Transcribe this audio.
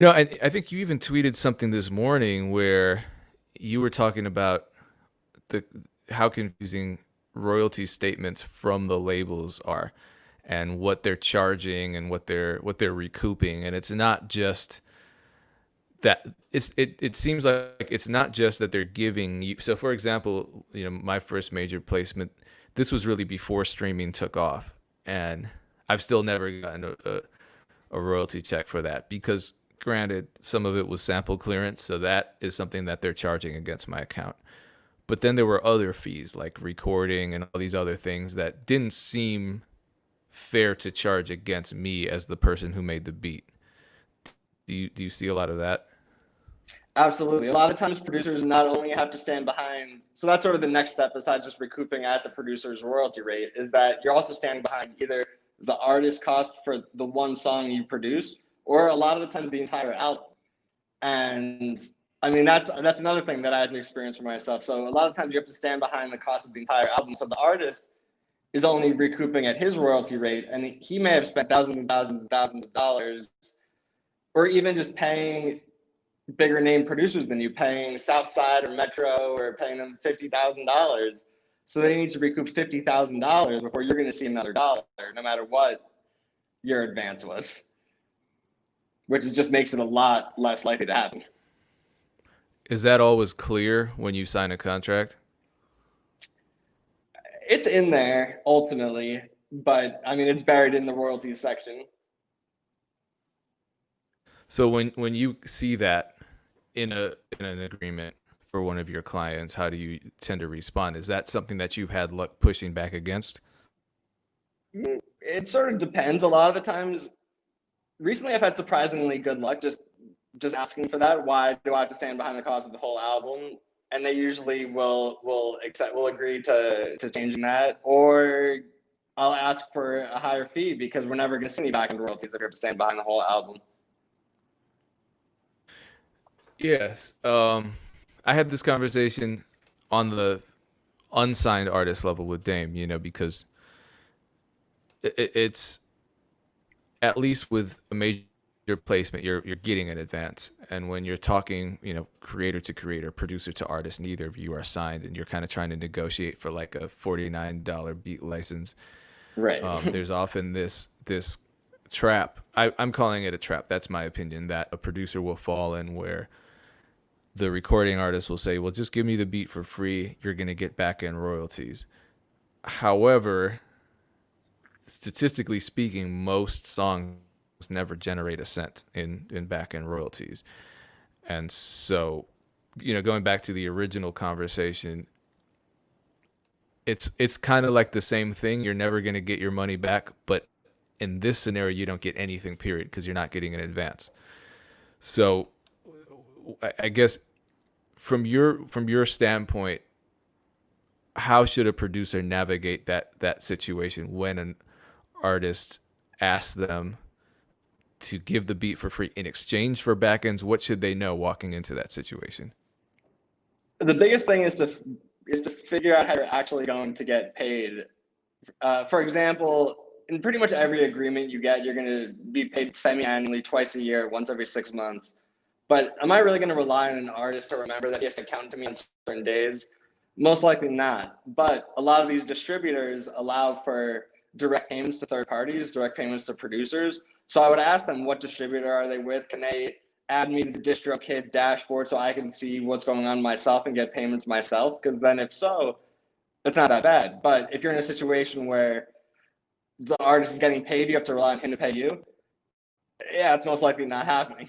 No, I I think you even tweeted something this morning where you were talking about the how confusing royalty statements from the labels are and what they're charging and what they're what they're recouping. And it's not just that it's it, it seems like it's not just that they're giving you so for example you know my first major placement this was really before streaming took off. And i've still never gotten a, a, a royalty check for that because granted some of it was sample clearance so that is something that they're charging against my account but then there were other fees like recording and all these other things that didn't seem fair to charge against me as the person who made the beat. Do you do you see a lot of that? Absolutely. A lot of times producers not only have to stand behind so that's sort of the next step besides just recouping at the producer's royalty rate is that you're also standing behind either the artist cost for the one song you produce or a lot of the times the entire album. And I mean, that's that's another thing that I had to experience for myself. So a lot of times you have to stand behind the cost of the entire album. So the artist is only recouping at his royalty rate, and he may have spent thousands and thousands and thousands of dollars, or even just paying bigger name producers than you, paying Southside or Metro, or paying them fifty thousand dollars. So they need to recoup fifty thousand dollars before you're going to see another dollar, no matter what your advance was, which is just makes it a lot less likely to happen. Is that always clear when you sign a contract? It's in there ultimately, but I mean, it's buried in the royalties section. So when when you see that in a in an agreement for one of your clients, how do you tend to respond? Is that something that you've had luck pushing back against? Mm, it sort of depends. A lot of the times, recently I've had surprisingly good luck just just asking for that. Why do I have to stand behind the cause of the whole album? And they usually will will accept will agree to to changing that, or I'll ask for a higher fee because we're never going to see any back end royalties if you're stand behind the whole album. Yes, um, I had this conversation on the unsigned artist level with Dame. You know, because it, it's at least with a major placement you're you're getting an advance. And when you're talking you know creator to creator producer to artist neither of you are signed and you're kind of trying to negotiate for like a $49 beat license right. um, there's often this this trap. I, i'm calling it a trap. That's my opinion that a producer will fall in where the recording artist will say well just give me the beat for free. You're going to get back end royalties. However statistically speaking most songs never generate a cent in in back end royalties. And so, you know, going back to the original conversation, it's it's kind of like the same thing. You're never going to get your money back, but in this scenario, you don't get anything. Period, because you're not getting an advance. So, I guess from your from your standpoint, how should a producer navigate that that situation when an artist asks them to give the beat for free in exchange for backends? What should they know walking into that situation? The biggest thing is to is to figure out how you're actually going to get paid. Uh, for example, in pretty much every agreement you get, you're going to be paid semi-annually, twice a year, once every six months. But am I really going to rely on an artist to remember that he has to count to me on certain days? Most likely not. But a lot of these distributors allow for direct payments to third parties, direct payments to producers. So I would ask them what distributor are they with? Can they add me to the DistroKid dashboard so I can see what's going on myself and get payments myself? Because then if so, it's not that bad. But if you're in a situation where the artist is getting paid, you have to rely on him to pay you. Yeah, it's most likely not happening.